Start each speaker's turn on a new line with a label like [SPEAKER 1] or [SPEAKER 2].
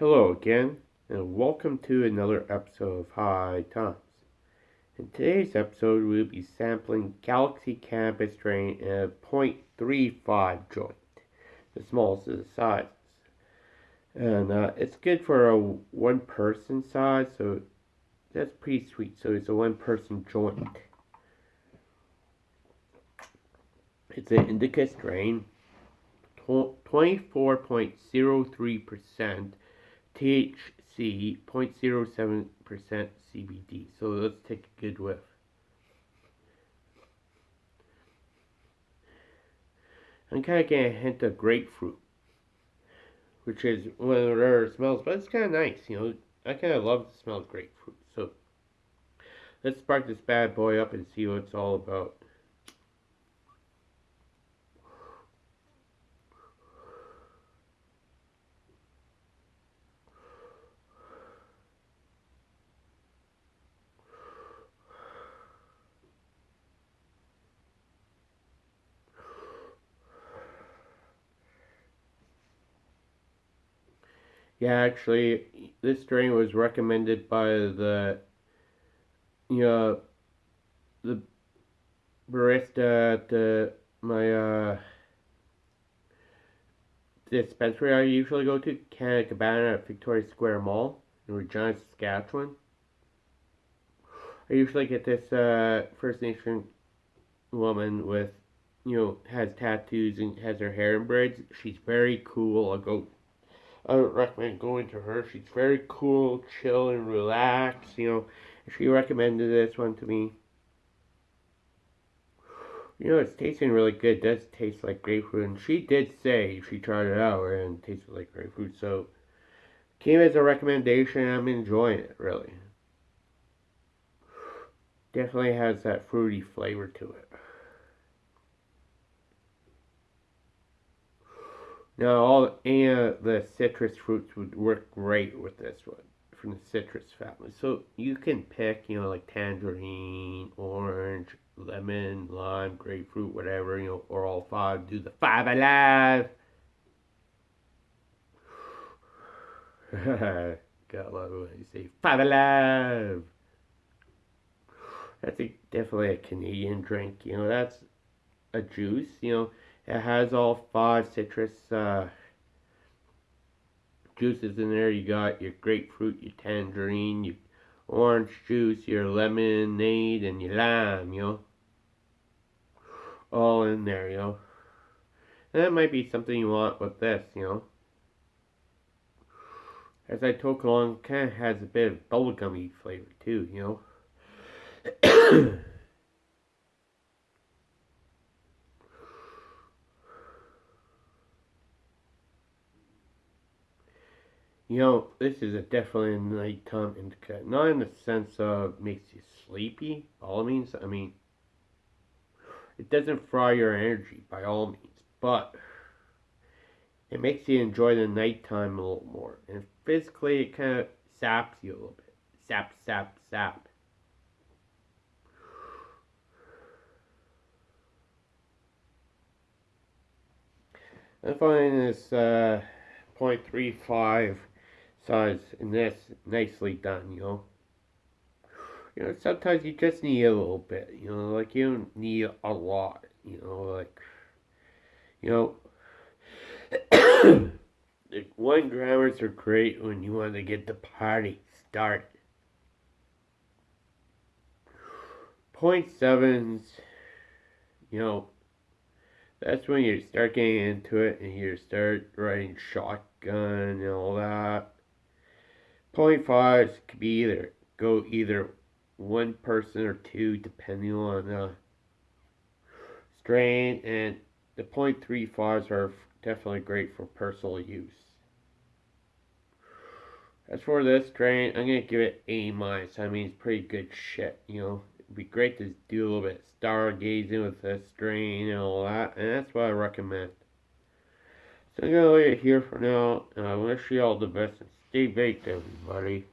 [SPEAKER 1] Hello again, and welcome to another episode of High Times. In today's episode, we'll be sampling Galaxy Cannabis strain in a .35 joint, the smallest of the sizes. And uh, it's good for a one-person size, so that's pretty sweet. So it's a one-person joint. It's an indica strain, 24.03% THC, 0.07% CBD. So let's take a good whiff. I'm kind of getting a hint of grapefruit, which is one of the rarer smells, but it's kind of nice, you know. I kind of love the smell of grapefruit. So let's spark this bad boy up and see what it's all about. Yeah, actually, this drink was recommended by the, you know, the barista at the, my, uh, dispensary I usually go to, Canna Cabana at Victoria Square Mall in Regina, Saskatchewan. I usually get this, uh, First Nation woman with, you know, has tattoos and has her hair in braids. She's very cool. I'll go I would recommend going to her. She's very cool, chill, and relaxed. You know, she recommended this one to me. You know, it's tasting really good. It does taste like grapefruit. And she did say she tried it out and it tasted like grapefruit. So, came as a recommendation. I'm enjoying it, really. Definitely has that fruity flavor to it. Now, all any of the citrus fruits would work great with this one from the citrus family. So you can pick, you know, like tangerine, orange, lemon, lime, grapefruit, whatever, you know, or all five. Do the five alive. Got love when you say five alive. That's a, definitely a Canadian drink. You know, that's a juice. You know it has all five citrus uh, juices in there. You got your grapefruit, your tangerine, your orange juice, your lemonade, and your lime, you know. All in there, you know. And that might be something you want with this, you know. As I talk along, kind of has a bit of bubblegummy flavor too, you know. You know, this is a definitely a nighttime indica. Not in the sense of makes you sleepy, all means. I mean, it doesn't fry your energy by all means, but it makes you enjoy the nighttime a little more. And physically, it kind of saps you a little bit. Sap, sap, sap. I find this uh, 0.35 size and that's nicely done, you know. You know, sometimes you just need a little bit, you know, like you don't need a lot, you know, like, you know, the one grammars are great when you want to get the party started. Point sevens, you know, that's when you start getting into it and you start writing shotgun and all that. Point fives could be either go either one person or two depending on the strain and the point three fives are definitely great for personal use. As for this strain, I'm gonna give it A minus. I mean, it's pretty good shit. You know, it'd be great to do a little bit of stargazing with this strain and all that, and that's what I recommend. So I'm gonna leave it here for now, and I wish you all the best. And stay baked, everybody.